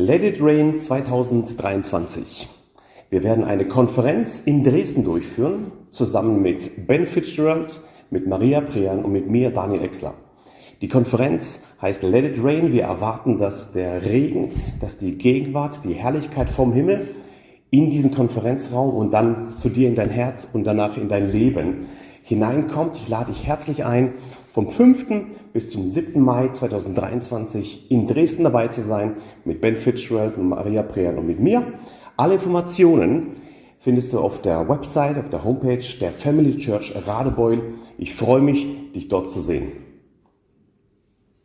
Let It Rain 2023. Wir werden eine Konferenz in Dresden durchführen, zusammen mit Ben Fitzgerald, mit Maria Prean und mit mir, Daniel Exler. Die Konferenz heißt Let It Rain. Wir erwarten, dass der Regen, dass die Gegenwart, die Herrlichkeit vom Himmel in diesen Konferenzraum und dann zu dir in dein Herz und danach in dein Leben hineinkommt. Ich lade dich herzlich ein, vom 5. bis zum 7. Mai 2023 in Dresden dabei zu sein mit Ben Fitzgerald und Maria Prean und mit mir. Alle Informationen findest du auf der Website, auf der Homepage der Family Church Radebeul. Ich freue mich, dich dort zu sehen.